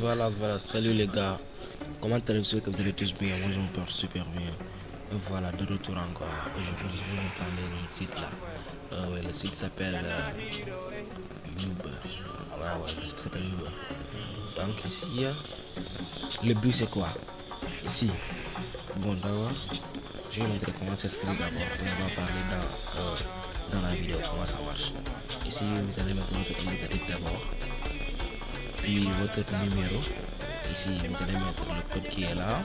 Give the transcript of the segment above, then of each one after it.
Voilà, voilà, salut les gars. Comment allez-vous que vous allez tous bien? Moi je me super bien. Voilà, de retour encore. Aujourd'hui, je vais vous parler d'un site là. Euh, ouais, le site s'appelle euh, Voilà, ouais, le site s'appelle Donc ici, le but c'est quoi? Ici. Bon, d'abord, je vais vous montrer comment s'inscrire d'abord. On va parler dans, euh, dans la vidéo comment ça marche. Ici, vous allez mettre votre indicatif d'abord puis votre numéro. Ici vous allez mettre le code qui est là.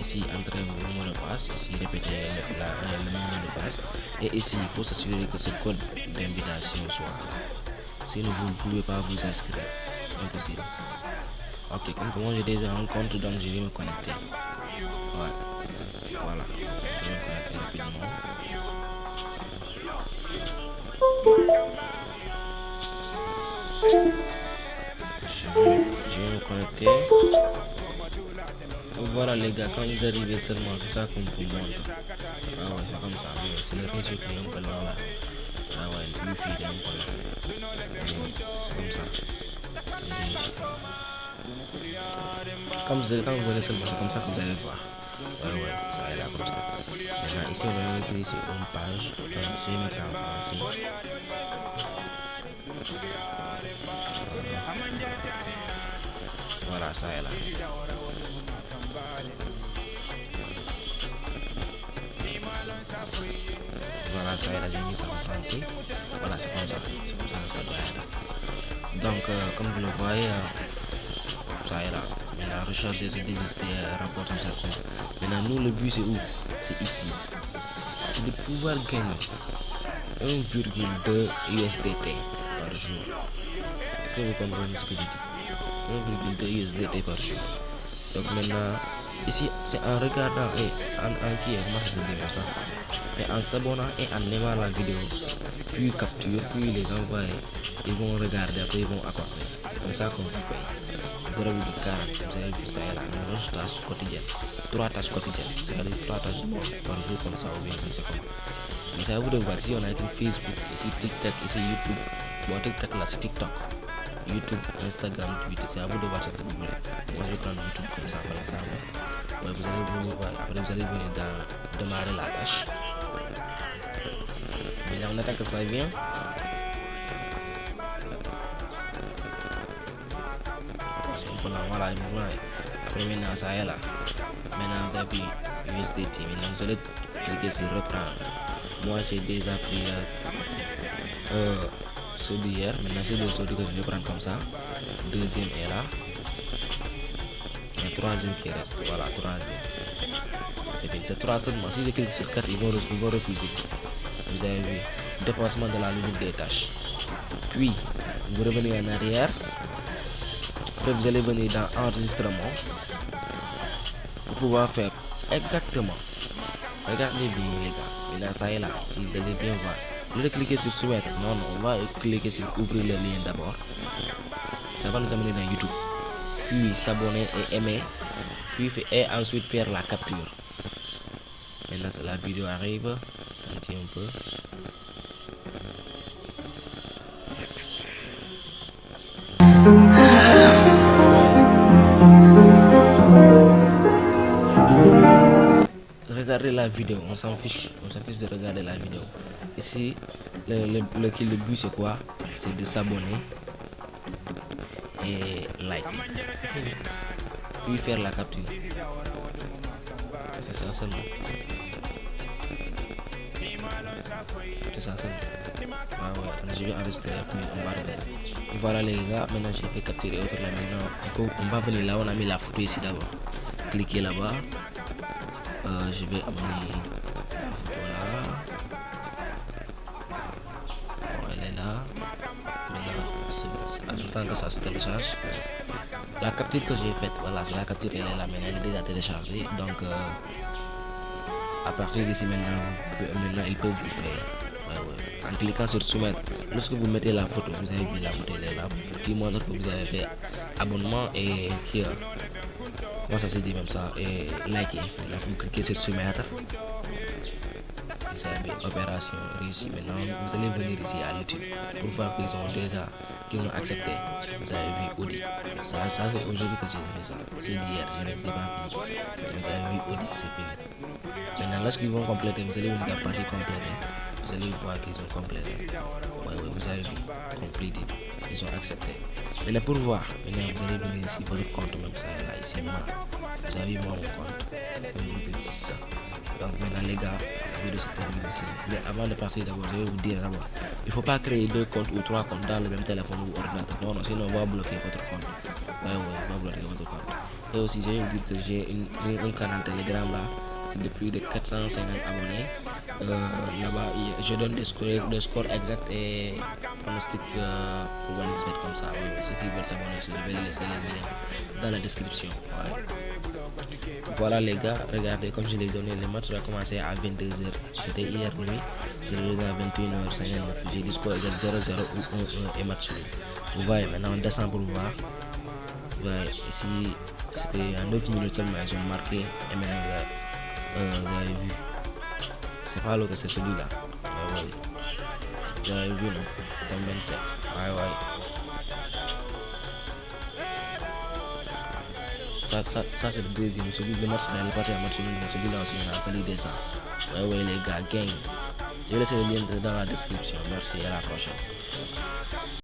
Ici entrez vos mot de passe ici répétez la, euh, le mot de passe et ici il faut s'assurer que ce code d'invitation soit sinon vous ne pouvez pas vous inscrire. Impossible. Ok comme moi j'ai déjà un compte donc je vais me connecter. Ok. Voilà les gars, quand ils arrivaient seulement, c'est ça qu'on vous montre. Ah comme ça, c'est le là. comme ça. Vous, quand vous voyez seulement, c'est comme ça que vous allez voir. Ah ouais, ça est comme ça. Ici, on va mettre sur une page. voilà ça la j'ai mis ça en français voilà c'est comme ça c'est comme ça ça doit donc euh, comme vous le voyez euh, ça est là la recherche des idées euh, rapporte un certain maintenant nous le but c'est où? C'est ici. C'est de pouvoir gagner 1,2 USDT par jour. Est-ce que vous comprenez ce que je dis? 1,2 USD par jour. Donc maintenant, ici c'est en regardant et en acquérant je vais Mais en s'abonnant et en aimant la vidéo, puis capture, puis les envoyer. Ils vont regarder, après ils vont accorder. Comme ça qu'on vous paye. Vous avez vu 40, vous avez vu ça et tâche quotidienne. Trois tâches quotidiennes, c'est-à-dire trois tâches par jour comme ça ou bien comme ça. Mais ça vous de voir si on a écrit Facebook, ici TikTok, ici YouTube. Bon, TikTok là, c'est TikTok. YouTube, Instagram, Twitter, saya à vous de voir YouTube comme ça par exemple. Ouais, vous allez venir, voilà, vous allez venir dans démarrer la tâche. Mais là Saya attend que ça vienne. voilà le mouvement après maintenant ça est là maintenant j'appuie USDT maintenant je vais cliquer saut d'hier. Maintenant, c'est le saut que je vais prendre comme ça. Deuxième est là. Et troisième qui reste. Voilà, troisième. C'est bien. C'est trois seulement. Si je clique sur 4, ils vont, ils vont refuser. Vous avez vu. Dépassement de la limite des tâches. Puis, vous revenez en arrière. Après, vous allez venir dans enregistrement. Pour pouvoir faire exactement. Regardez bien, les gars. Maintenant, ça est là. Si vous allez bien voir. Vous allez cliquer sur souhaite. Non, non, on va cliquer sur ouvrir le lien d'abord. Ça va nous amener dans YouTube. Puis s'abonner et aimer. Puis et ensuite faire la capture. Maintenant, la vidéo arrive. Attendez un peu. regarder la vidéo, on s'en fiche, on s'en fiche de regarder la vidéo. Ici, le, le, le, le but c'est quoi? C'est de s'abonner et like. Puis faire la capture. C'est ça seulement. C'est ça seulement. Ah ouais, je vais enregistrer puis on va regarder. Voilà les gars, maintenant j'ai fait capturer autre là maintenant. On va venir là, on a mis la photo ici d'abord. Cliquez là-bas. Euh, je vais amener. Voilà. Elle est là. Voilà. Euh, J'attends que ça se télécharge. La capture que j'ai faite, voilà, la capture elle est là, mais elle est déjà téléchargée. Donc, euh, à partir d'ici maintenant, maintenant ils peuvent vous faire. En cliquant sur soumettre, lorsque vous mettez la photo, vous avez vu la photo, elle est là, qui montre que vous avez fait abonnement et qui wasazidi mamsa e, like alafu mklikie setsema hata sabi opération réussie maintenant. Vous allez venir ici à l'étude pour voir qu'ils ont déjà qu'ils ont accepté. Vous avez vu Audi. Ça, ça fait aujourd'hui que j'ai fait ça. C'est hier. je ne l'ai pas vu. Vous avez vu Audi c'est fini. Maintenant lorsqu'ils vont compléter vous allez voir la partie complétée hein. vous allez voir qu'ils ont complété. Oui oui vous avez vu. Complété. Ils ont accepté. Maintenant, pour voir, maintenant, vous allez venir ici, votre compte même ça, là, ici, moi. Vous avez mon compte. Vous ça. Donc maintenant les gars, la vidéo se termine ici. Mais avant de partir d'abord, je vais vous dire d'abord, il ne faut pas créer deux comptes ou trois comptes dans le même téléphone ou ordinateur. Non, non, sinon on va bloquer votre compte. Ouais, ouais, on va bloquer votre compte. Et aussi, je vais vous dire que j'ai un canal Telegram là de plus de 450 abonnés. Euh, Là-bas, je donne des scores, des exacts et pronostics euh, pour les mettre comme ça. Oui, ceux qui veulent s'abonner, je vais laisser les liens dans la description. Voilà les gars, regardez comme je l'ai donné, le match va commencer à 22h. C'était hier nuit, je l'ai donné à 21h59. J'ai dit score exact 0-0 ou 1-1 et match. Vous voyez, maintenant on descend pour voir. Ici c'était à 9 minutes seulement, ils ont marqué et maintenant euh, vous avez vu. C'est pas l'autre, c'est celui-là. Ouais, vu, non Comme 27. Ouais, ouais. ça, ça, ça c'est le deuxième. Celui de match, à mais celui-là aussi, on a appelé des ça. Ouais, les gars, gang. Je vais le lien dans la description. Merci, à la prochaine.